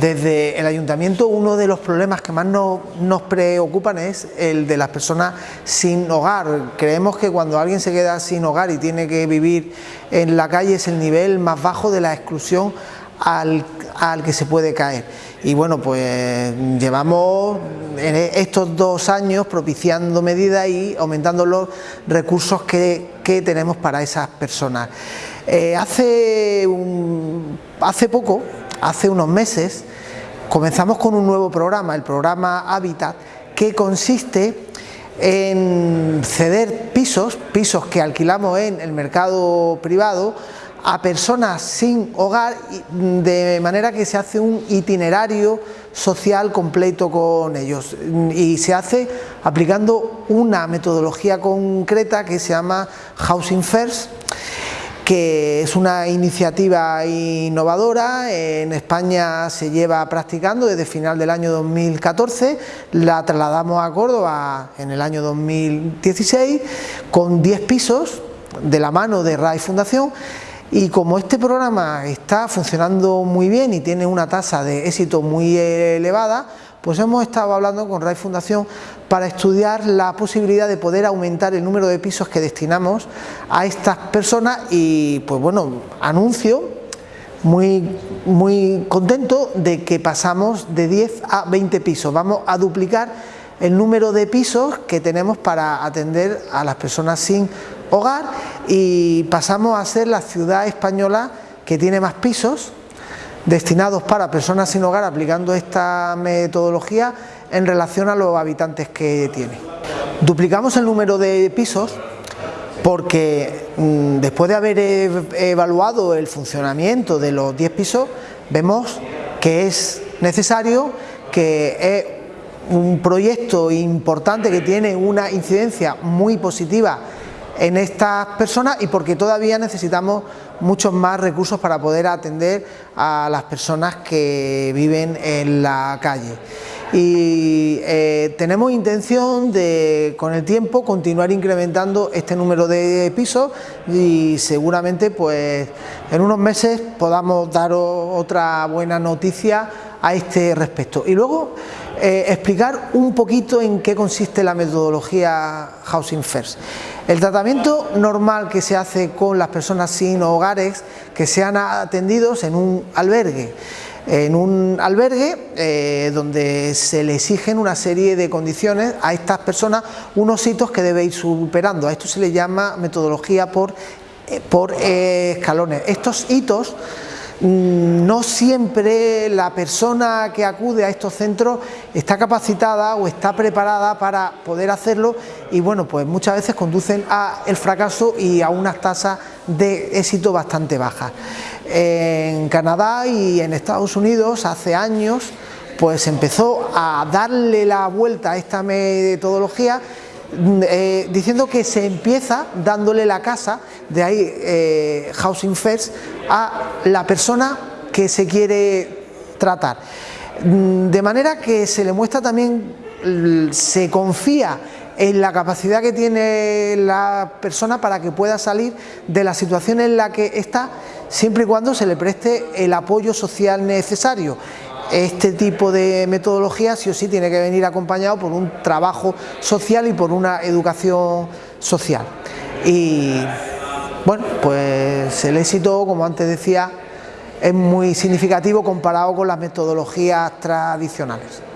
desde el ayuntamiento uno de los problemas que más nos, preocupan es el de las personas sin hogar. Creemos que cuando alguien se queda sin hogar y tiene que vivir en la calle es el nivel más bajo de la exclusión al, que se puede caer. Y bueno, pues llevamos estos dos años propiciando medidas y aumentando los recursos que, tenemos para esas personas. Eh, hace, hace poco hace unos meses comenzamos con un nuevo programa, el programa Habitat, que consiste en ceder pisos, pisos que alquilamos en el mercado privado, a personas sin hogar, de manera que se hace un itinerario social completo con ellos. Y se hace aplicando una metodología concreta que se llama Housing First, que es una iniciativa innovadora, en España se lleva practicando desde final del año 2014, la trasladamos a Córdoba en el año 2016 con 10 pisos de la mano de RAI Fundación. Y como este programa está funcionando muy bien y tiene una tasa de éxito muy elevada, pues hemos estado hablando con RAI Fundación para estudiar la posibilidad de poder aumentar el número de pisos que destinamos a estas personas y pues bueno, anuncio muy, muy contento de que pasamos de 10 a 20 pisos, vamos a duplicar el número de pisos que tenemos para atender a las personas sin hogar y pasamos a ser la ciudad española que tiene más pisos destinados para personas sin hogar aplicando esta metodología en relación a los habitantes que tiene. Duplicamos el número de pisos porque mm, después de haber evaluado el funcionamiento de los 10 pisos vemos que es necesario que es un proyecto importante que tiene una incidencia muy positiva en estas personas y porque todavía necesitamos muchos más recursos para poder atender a las personas que viven en la calle. Y eh, tenemos intención de, con el tiempo, continuar incrementando este número de pisos y seguramente pues en unos meses podamos dar otra buena noticia a este respecto. Y luego eh, explicar un poquito en qué consiste la metodología Housing First. El tratamiento normal que se hace con las personas sin hogares que sean atendidos en un albergue en un albergue eh, donde se le exigen una serie de condiciones a estas personas, unos hitos que debe ir superando. A esto se le llama metodología por, eh, por escalones. Estos hitos no siempre la persona que acude a estos centros está capacitada o está preparada para poder hacerlo y bueno, pues muchas veces conducen al fracaso y a unas tasas de éxito bastante bajas. En Canadá y en Estados Unidos hace años pues empezó a darle la vuelta a esta metodología eh, diciendo que se empieza dándole la casa, de ahí eh, Housing First, a la persona que se quiere tratar. Mm, de manera que se le muestra también, se confía en la capacidad que tiene la persona para que pueda salir de la situación en la que está, siempre y cuando se le preste el apoyo social necesario este tipo de metodología sí o sí tiene que venir acompañado por un trabajo social y por una educación social. Y bueno, pues el éxito, como antes decía, es muy significativo comparado con las metodologías tradicionales.